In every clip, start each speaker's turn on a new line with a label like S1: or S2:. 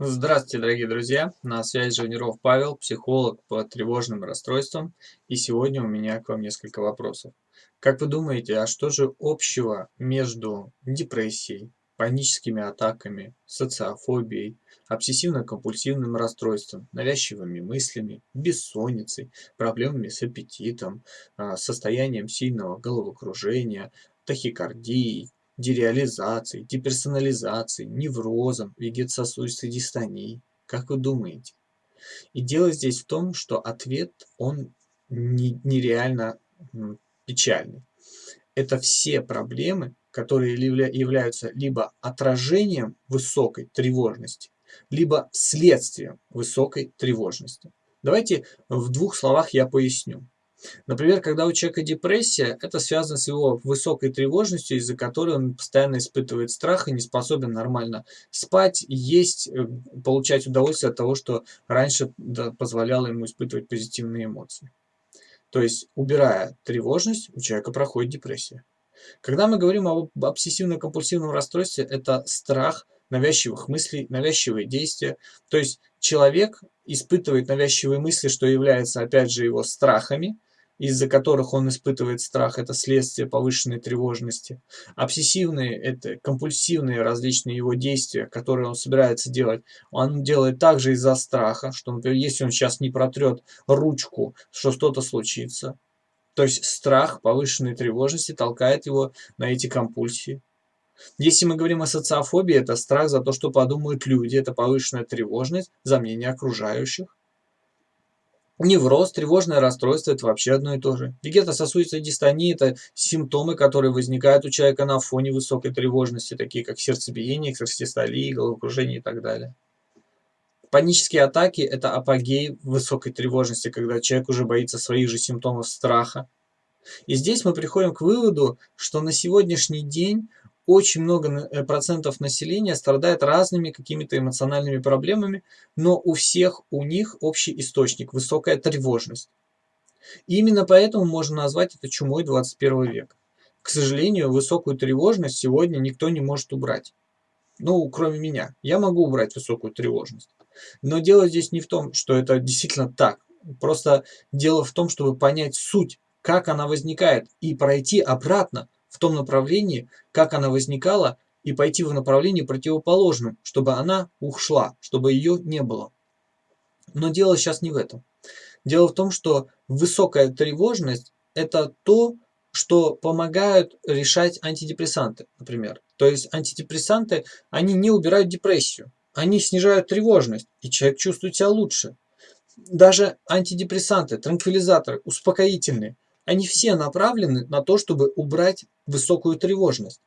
S1: Здравствуйте, дорогие друзья! На связи Живниров Павел, психолог по тревожным расстройствам. И сегодня у меня к вам несколько вопросов. Как вы думаете, а что же общего между депрессией, паническими атаками, социофобией, обсессивно-компульсивным расстройством, навязчивыми мыслями, бессонницей, проблемами с аппетитом, а, состоянием сильного головокружения, тахикардией, дереализацией, деперсонализацией, неврозом, вегетососудистой дистонией? Как вы думаете? И дело здесь в том, что ответ, он не, нереально печальный. Это все проблемы, которые являются либо отражением высокой тревожности, либо следствием высокой тревожности. Давайте в двух словах я поясню. Например, когда у человека депрессия, это связано с его высокой тревожностью, из-за которой он постоянно испытывает страх и не способен нормально спать, есть, э, получать удовольствие от того, что раньше позволяло ему испытывать позитивные эмоции. То есть, убирая тревожность, у человека проходит депрессия. Когда мы говорим об обсессивно-компульсивном расстройстве, это страх, навязчивых мыслей, навязчивые действия. То есть человек испытывает навязчивые мысли, что является опять же его страхами, из-за которых он испытывает страх, это следствие повышенной тревожности. Обсессивные – это компульсивные различные его действия, которые он собирается делать. Он делает также из-за страха, что, например, если он сейчас не протрет ручку, что что-то случится. То есть страх повышенной тревожности толкает его на эти компульсии. Если мы говорим о социофобии, это страх за то, что подумают люди, это повышенная тревожность за мнение окружающих. Невроз, тревожное расстройство – это вообще одно и то же. Вегетососудистая дистония – это симптомы, которые возникают у человека на фоне высокой тревожности, такие как сердцебиение, экстрасистолия, головокружение и так далее. Панические атаки – это апогей высокой тревожности, когда человек уже боится своих же симптомов страха. И здесь мы приходим к выводу, что на сегодняшний день очень много э, процентов населения страдает разными какими-то эмоциональными проблемами, но у всех у них общий источник – высокая тревожность. И именно поэтому можно назвать это чумой 21 века. К сожалению, высокую тревожность сегодня никто не может убрать. Ну, кроме меня. Я могу убрать высокую тревожность. Но дело здесь не в том, что это действительно так. Просто дело в том, чтобы понять суть, как она возникает, и пройти обратно в том направлении, как она возникала, и пойти в направлении противоположном, чтобы она ушла, чтобы ее не было. Но дело сейчас не в этом. Дело в том, что высокая тревожность – это то, что помогают решать антидепрессанты, например. То есть антидепрессанты, они не убирают депрессию, они снижают тревожность, и человек чувствует себя лучше. Даже антидепрессанты, транквилизаторы, успокоительные, они все направлены на то, чтобы убрать высокую тревожность.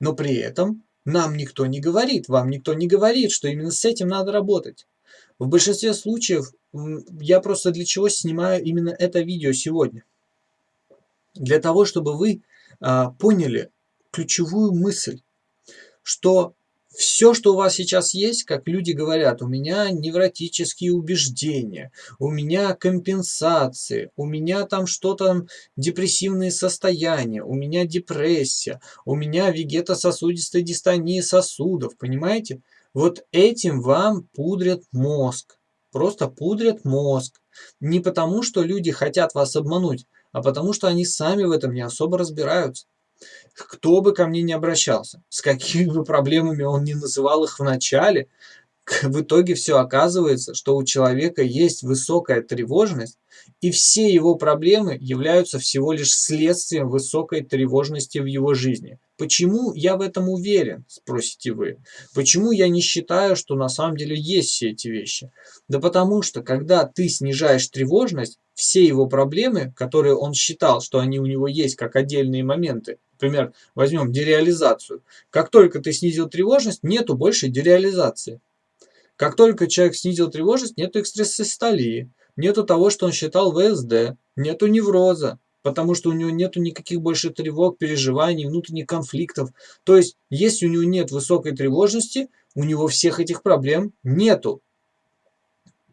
S1: Но при этом нам никто не говорит, вам никто не говорит, что именно с этим надо работать. В большинстве случаев я просто для чего снимаю именно это видео сегодня. Для того, чтобы вы а, поняли ключевую мысль, что все, что у вас сейчас есть, как люди говорят, у меня невротические убеждения, у меня компенсации, у меня там что-то, депрессивные состояния, у меня депрессия, у меня вегетососудистая дистония сосудов, понимаете? Вот этим вам пудрят мозг, просто пудрят мозг. Не потому, что люди хотят вас обмануть, а потому, что они сами в этом не особо разбираются кто бы ко мне не обращался, с какими бы проблемами он не называл их в начале, в итоге все оказывается, что у человека есть высокая тревожность, и все его проблемы являются всего лишь следствием высокой тревожности в его жизни. Почему я в этом уверен, спросите вы? Почему я не считаю, что на самом деле есть все эти вещи? Да потому что, когда ты снижаешь тревожность, все его проблемы, которые он считал, что они у него есть как отдельные моменты, например, возьмем дереализацию. Как только ты снизил тревожность, нету больше дереализации. Как только человек снизил тревожность, нету экстрасистолии, нету того, что он считал ВСД, нету невроза, потому что у него нету никаких больше тревог, переживаний, внутренних конфликтов. То есть, если у него нет высокой тревожности, у него всех этих проблем нету.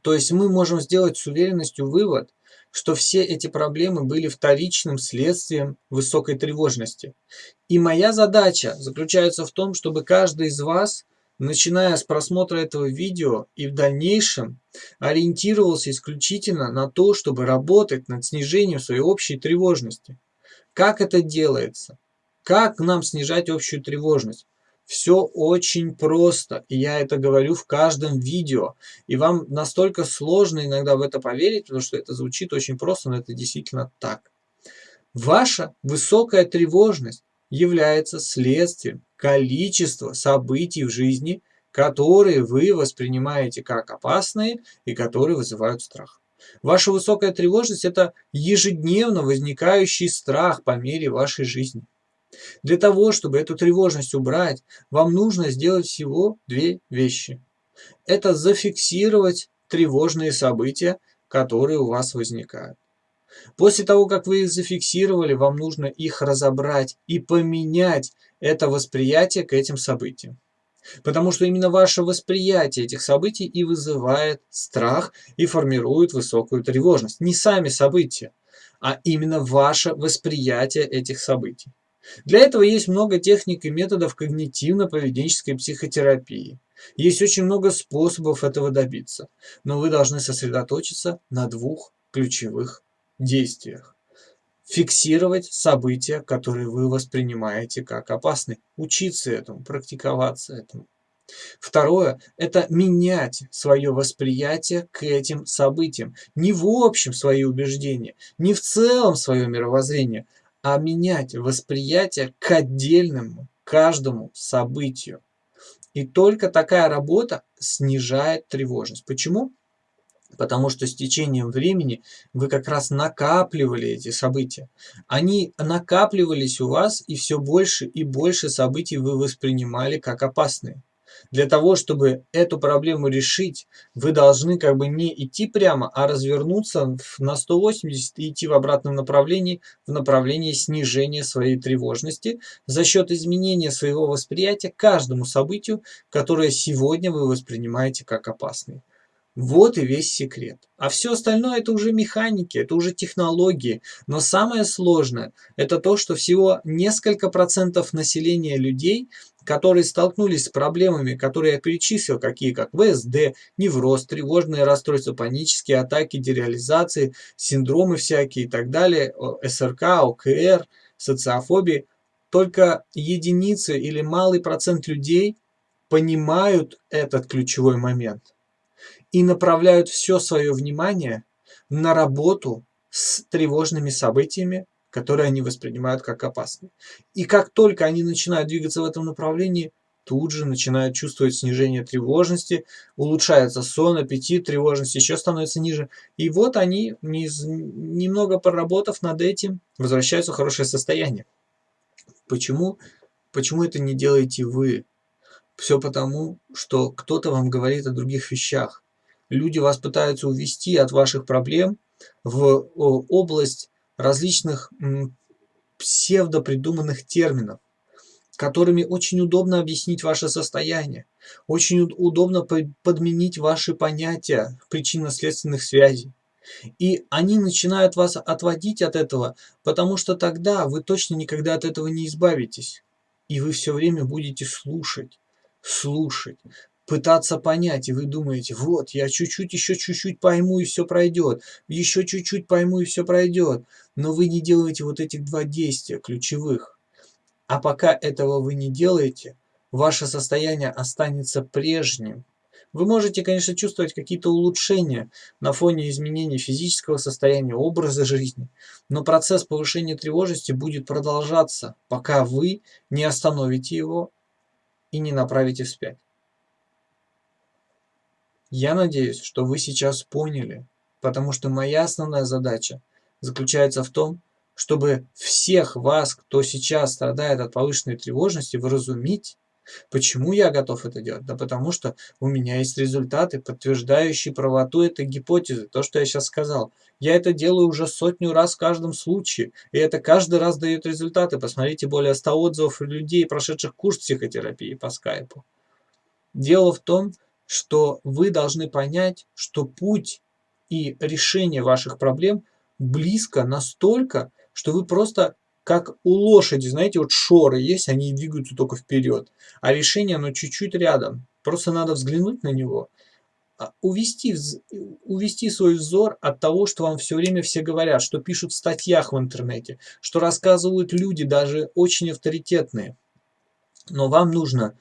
S1: То есть мы можем сделать с уверенностью вывод, что все эти проблемы были вторичным следствием высокой тревожности. И моя задача заключается в том, чтобы каждый из вас начиная с просмотра этого видео и в дальнейшем ориентировался исключительно на то, чтобы работать над снижением своей общей тревожности. Как это делается? Как нам снижать общую тревожность? Все очень просто, и я это говорю в каждом видео. И вам настолько сложно иногда в это поверить, потому что это звучит очень просто, но это действительно так. Ваша высокая тревожность является следствием количества событий в жизни, которые вы воспринимаете как опасные и которые вызывают страх. Ваша высокая тревожность – это ежедневно возникающий страх по мере вашей жизни. Для того, чтобы эту тревожность убрать, вам нужно сделать всего две вещи. Это зафиксировать тревожные события, которые у вас возникают. После того, как вы их зафиксировали, вам нужно их разобрать и поменять это восприятие к этим событиям. Потому что именно ваше восприятие этих событий и вызывает страх и формирует высокую тревожность. Не сами события, а именно ваше восприятие этих событий. Для этого есть много техник и методов когнитивно-поведенческой психотерапии. Есть очень много способов этого добиться, но вы должны сосредоточиться на двух ключевых действиях. Фиксировать события, которые вы воспринимаете как опасные. Учиться этому, практиковаться этому. Второе – это менять свое восприятие к этим событиям. Не в общем свои убеждения, не в целом свое мировоззрение, а менять восприятие к отдельному, каждому событию. И только такая работа снижает тревожность. Почему? Потому что с течением времени вы как раз накапливали эти события. Они накапливались у вас, и все больше и больше событий вы воспринимали как опасные. Для того, чтобы эту проблему решить, вы должны как бы не идти прямо, а развернуться на 180 и идти в обратном направлении, в направлении снижения своей тревожности за счет изменения своего восприятия каждому событию, которое сегодня вы воспринимаете как опасное. Вот и весь секрет. А все остальное это уже механики, это уже технологии. Но самое сложное это то, что всего несколько процентов населения людей которые столкнулись с проблемами, которые я перечислил, какие как ВСД, невроз, тревожные расстройства, панические атаки, дереализации, синдромы всякие и так далее, СРК, ОКР, социофобии, только единицы или малый процент людей понимают этот ключевой момент и направляют все свое внимание на работу с тревожными событиями, которые они воспринимают как опасные. И как только они начинают двигаться в этом направлении, тут же начинают чувствовать снижение тревожности, улучшается сон, аппетит, тревожность еще становится ниже. И вот они, немного поработав над этим, возвращаются в хорошее состояние. Почему? Почему это не делаете вы? Все потому, что кто-то вам говорит о других вещах. Люди вас пытаются увести от ваших проблем в область различных псевдопридуманных терминов, которыми очень удобно объяснить ваше состояние, очень удобно подменить ваши понятия причинно-следственных связей. И они начинают вас отводить от этого, потому что тогда вы точно никогда от этого не избавитесь. И вы все время будете слушать, слушать, пытаться понять, и вы думаете, вот, я чуть-чуть, еще чуть-чуть пойму, и все пройдет, еще чуть-чуть пойму, и все пройдет, но вы не делаете вот этих два действия ключевых. А пока этого вы не делаете, ваше состояние останется прежним. Вы можете, конечно, чувствовать какие-то улучшения на фоне изменений физического состояния, образа жизни, но процесс повышения тревожности будет продолжаться, пока вы не остановите его и не направите вспять. Я надеюсь, что вы сейчас поняли, потому что моя основная задача заключается в том, чтобы всех вас, кто сейчас страдает от повышенной тревожности, вразумить. Почему я готов это делать? Да потому что у меня есть результаты, подтверждающие правоту этой гипотезы, то, что я сейчас сказал. Я это делаю уже сотню раз в каждом случае, и это каждый раз дает результаты. Посмотрите более 100 отзывов людей, прошедших курс психотерапии по скайпу. Дело в том, что вы должны понять, что путь и решение ваших проблем близко настолько, что вы просто как у лошади, знаете, вот шоры есть, они двигаются только вперед, а решение, оно чуть-чуть рядом. Просто надо взглянуть на него, а, увести, увести свой взор от того, что вам все время все говорят, что пишут в статьях в интернете, что рассказывают люди, даже очень авторитетные. Но вам нужно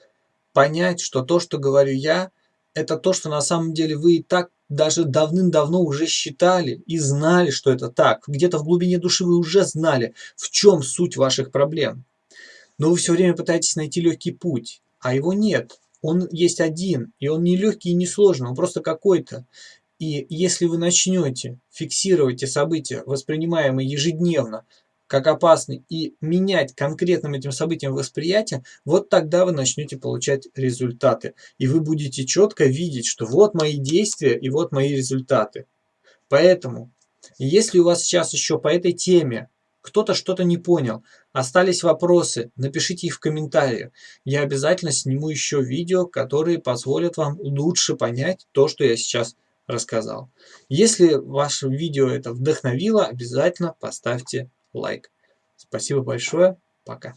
S1: понять, что то, что говорю я, это то, что на самом деле вы и так даже давным-давно уже считали и знали, что это так. Где-то в глубине души вы уже знали, в чем суть ваших проблем. Но вы все время пытаетесь найти легкий путь, а его нет. Он есть один, и он не легкий и не сложный, он просто какой-то. И если вы начнете фиксировать эти события, воспринимаемые ежедневно, как опасны, и менять конкретным этим событиям восприятие, вот тогда вы начнете получать результаты. И вы будете четко видеть, что вот мои действия и вот мои результаты. Поэтому, если у вас сейчас еще по этой теме кто-то что-то не понял, остались вопросы, напишите их в комментариях. Я обязательно сниму еще видео, которые позволят вам лучше понять то, что я сейчас рассказал. Если ваше видео это вдохновило, обязательно поставьте лайк. Спасибо большое. Пока.